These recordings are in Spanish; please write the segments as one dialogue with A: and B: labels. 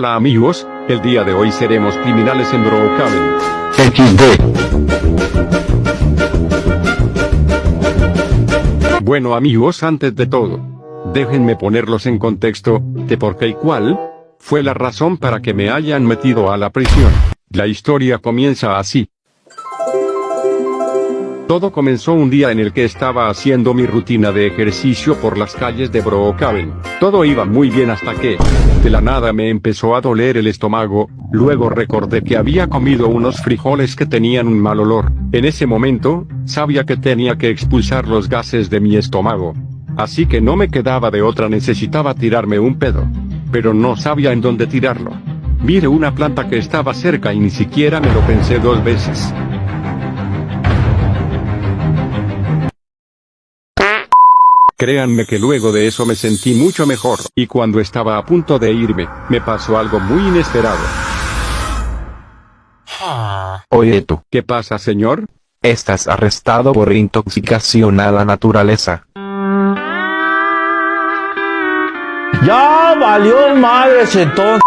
A: Hola amigos, el día de hoy seremos criminales en Brookhaven. Bueno amigos antes de todo, déjenme ponerlos en contexto, de por qué y cuál, fue la razón para que me hayan metido a la prisión. La historia comienza así. Todo comenzó un día en el que estaba haciendo mi rutina de ejercicio por las calles de Brookhaven. Todo iba muy bien hasta que, de la nada me empezó a doler el estómago, luego recordé que había comido unos frijoles que tenían un mal olor. En ese momento, sabía que tenía que expulsar los gases de mi estómago. Así que no me quedaba de otra necesitaba tirarme un pedo. Pero no sabía en dónde tirarlo. Mire una planta que estaba cerca y ni siquiera me lo pensé dos veces. Créanme que luego de eso me sentí mucho mejor, y cuando estaba a punto de irme, me pasó algo muy inesperado.
B: Oye tú,
A: ¿Qué pasa señor?
B: estás arrestado por intoxicación a la naturaleza.
C: Ya valió madre todo.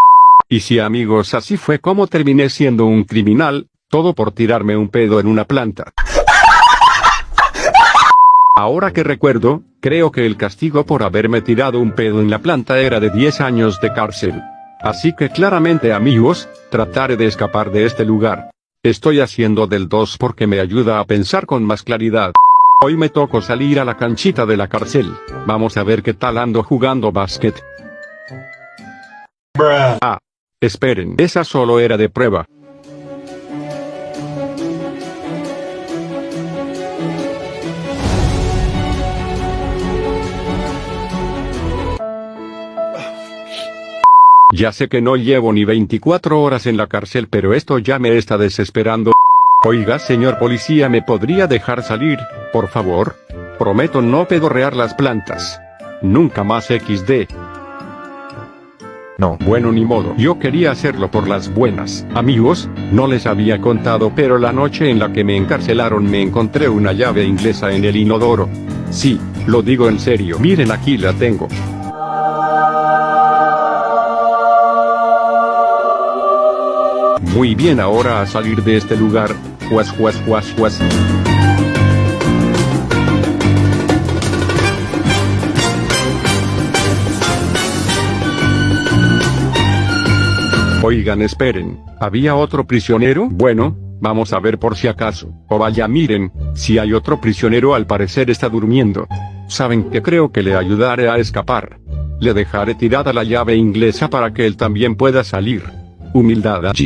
A: Y si amigos así fue como terminé siendo un criminal, todo por tirarme un pedo en una planta. Ahora que recuerdo, creo que el castigo por haberme tirado un pedo en la planta era de 10 años de cárcel. Así que claramente amigos, trataré de escapar de este lugar. Estoy haciendo del 2 porque me ayuda a pensar con más claridad. Hoy me tocó salir a la canchita de la cárcel. Vamos a ver qué tal ando jugando básquet. Ah, esperen, esa solo era de prueba. Ya sé que no llevo ni 24 horas en la cárcel pero esto ya me está desesperando. Oiga señor policía ¿me podría dejar salir, por favor? Prometo no pedorrear las plantas. Nunca más XD.
B: No,
A: Bueno ni modo, yo quería hacerlo por las buenas. Amigos, no les había contado pero la noche en la que me encarcelaron me encontré una llave inglesa en el inodoro. Sí, lo digo en serio, miren aquí la tengo. Muy bien ahora a salir de este lugar, juas juas juas juas. Oigan esperen, ¿había otro prisionero? Bueno, vamos a ver por si acaso. O vaya miren, si hay otro prisionero al parecer está durmiendo. ¿Saben que creo que le ayudaré a escapar? Le dejaré tirada la llave inglesa para que él también pueda salir. Humildad allí.